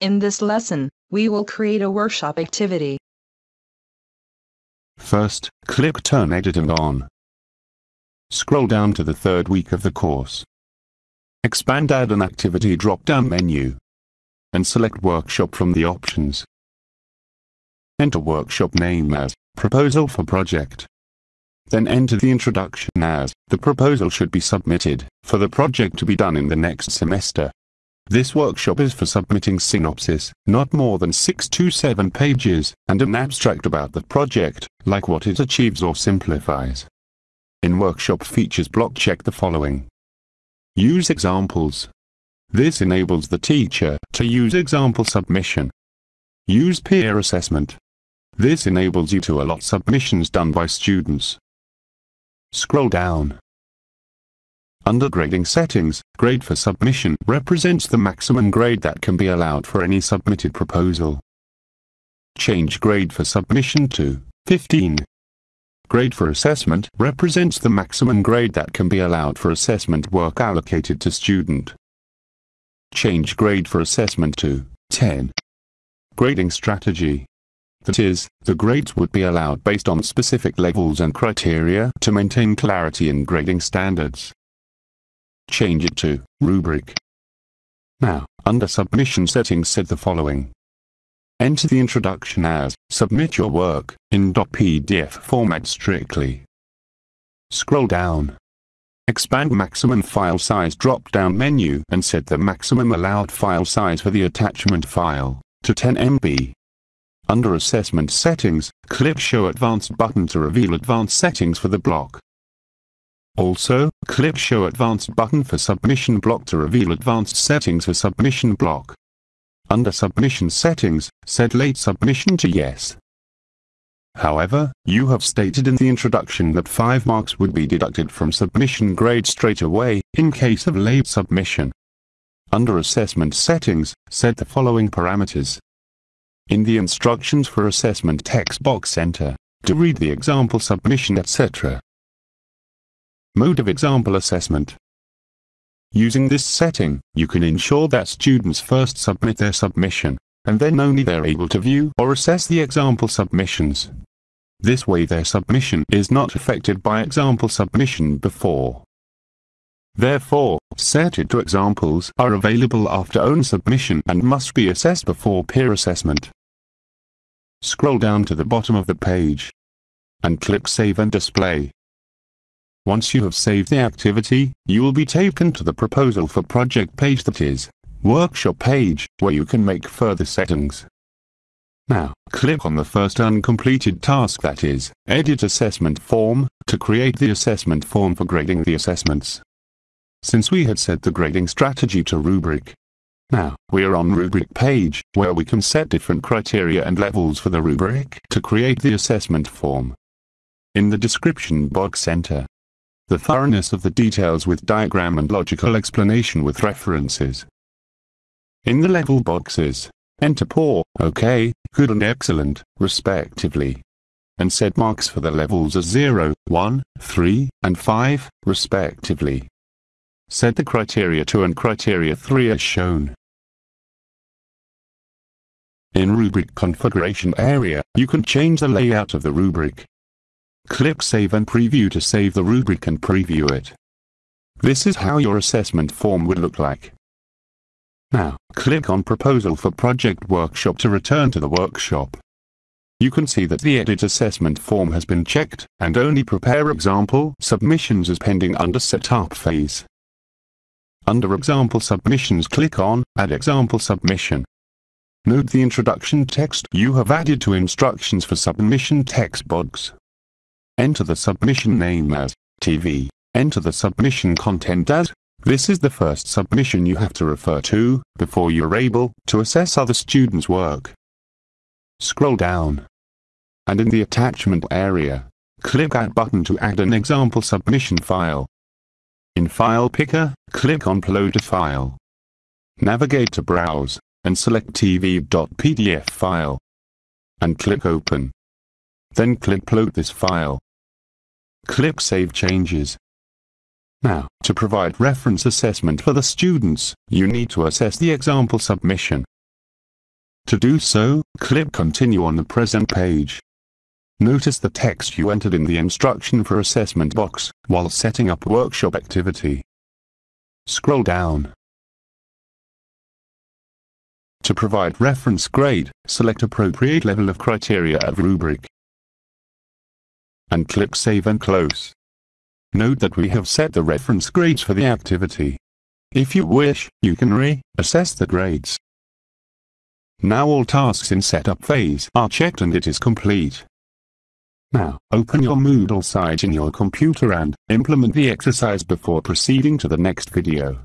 In this lesson, we will create a workshop activity. First, click Turn Editing on. Scroll down to the third week of the course. Expand Add an Activity drop-down menu. And select Workshop from the options. Enter workshop name as Proposal for Project. Then enter the introduction as the proposal should be submitted for the project to be done in the next semester. This workshop is for submitting synopsis, not more than 6 to 7 pages, and an abstract about the project, like what it achieves or simplifies. In workshop features block check the following. Use examples. This enables the teacher to use example submission. Use peer assessment. This enables you to allot submissions done by students. Scroll down. Under grading settings, grade for submission represents the maximum grade that can be allowed for any submitted proposal. Change grade for submission to 15. Grade for assessment represents the maximum grade that can be allowed for assessment work allocated to student. Change grade for assessment to 10. Grading strategy that is, the grades would be allowed based on specific levels and criteria to maintain clarity in grading standards. Change it to rubric. Now, under submission settings set the following. Enter the introduction as submit your work in .pdf format strictly. Scroll down. Expand maximum file size drop-down menu and set the maximum allowed file size for the attachment file to 10 MB. Under Assessment Settings, click Show Advanced button to reveal advanced settings for the block. Also, click Show Advanced button for Submission block to reveal advanced settings for Submission block. Under Submission Settings, set Late Submission to Yes. However, you have stated in the introduction that 5 marks would be deducted from submission grade straight away, in case of late submission. Under Assessment Settings, set the following parameters. In the instructions for assessment text box enter, to read the example submission etc. Mode of example assessment. Using this setting, you can ensure that students first submit their submission, and then only they're able to view or assess the example submissions. This way their submission is not affected by example submission before. Therefore, set it to examples are available after own submission and must be assessed before peer assessment. Scroll down to the bottom of the page and click Save and Display. Once you have saved the activity, you will be taken to the Proposal for Project page that is, Workshop page, where you can make further settings. Now, click on the first uncompleted task that is, Edit Assessment Form, to create the assessment form for grading the assessments. Since we had set the grading strategy to rubric, now, we're on rubric page, where we can set different criteria and levels for the rubric to create the assessment form. In the description box enter the thoroughness of the details with diagram and logical explanation with references. In the level boxes, enter poor, okay, good and excellent, respectively. And set marks for the levels as 0, 1, 3, and 5, respectively. Set the criteria 2 and criteria 3 as shown. In Rubric Configuration area, you can change the layout of the rubric. Click Save and Preview to save the rubric and preview it. This is how your assessment form would look like. Now, click on Proposal for Project Workshop to return to the workshop. You can see that the Edit Assessment form has been checked, and only Prepare Example Submissions is pending under Setup phase. Under Example Submissions click on Add Example Submission. Note the introduction text you have added to instructions for submission text box. Enter the submission name as TV. Enter the submission content as this is the first submission you have to refer to before you're able to assess other students' work. Scroll down. And in the attachment area, click Add button to add an example submission file. In File Picker, click on Upload a file. Navigate to Browse and select tv.pdf file. And click Open. Then click Upload this file. Click Save Changes. Now, to provide reference assessment for the students, you need to assess the example submission. To do so, click Continue on the present page. Notice the text you entered in the instruction for assessment box while setting up workshop activity. Scroll down. To provide reference grade, select appropriate level of criteria of rubric. And click Save and Close. Note that we have set the reference grades for the activity. If you wish, you can re-assess the grades. Now all tasks in setup phase are checked and it is complete. Now, open your Moodle site in your computer and implement the exercise before proceeding to the next video.